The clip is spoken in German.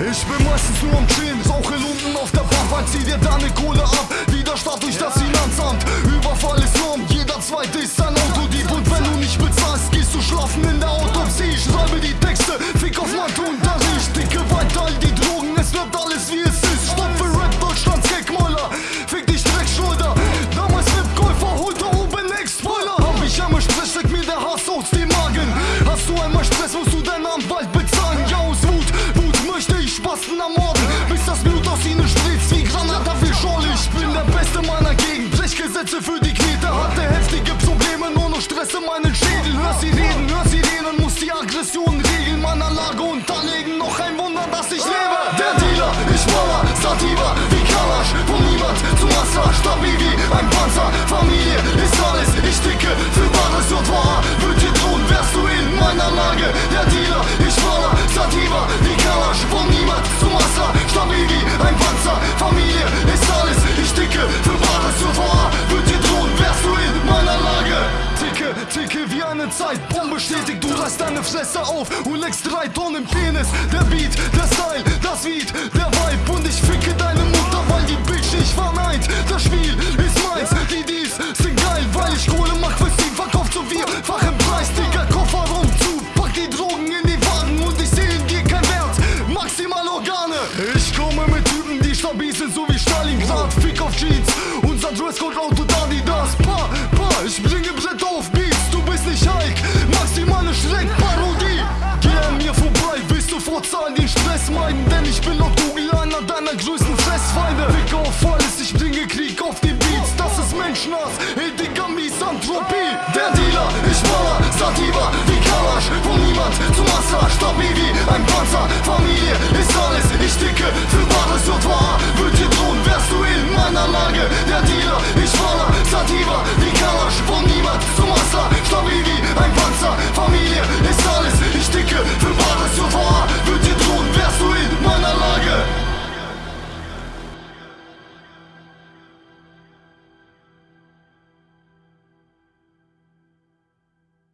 Ich bin meistens nur am Chillen, rauche Lumpen auf der Pampa, zieh dir deine Kohle ab, wieder Start durch das Finanzamt. Überfall ist Norm, jeder zweite ist ein Autodieb stetig. Du reißt deine Fresse auf und legst drei Tonnen Penis. Der Beat, der Style, das Weed, der Vibe. Und ich ficke deine Mutter, weil die Bitch nicht verneint. Das Spiel ist meins, die Deals sind geil, weil ich Kohle mach fürs Team. Verkauf zu vierfachen Preis, Digga, Kofferraum zu. Pack die Drogen in die Wagen und ich seh in dir kein Wert. Maximal Organe. Ich komme mit Typen, die stabil sind, so wie Stalingrad. Fick auf Jeans, unser Dresscode lautet zahl den Stress meiden, denn ich bin noch Google, einer deiner größten Fressfeinde. Fick auf alles, ich bringe Krieg auf die Beats, das ist Menschenhass, hey Digga, Misanthropie. Der Dealer, ich Mauer, Sativa, wie Kalasch, von niemand zum Master, stabil wie ein Panzer, Familie ist alles, ich dicke,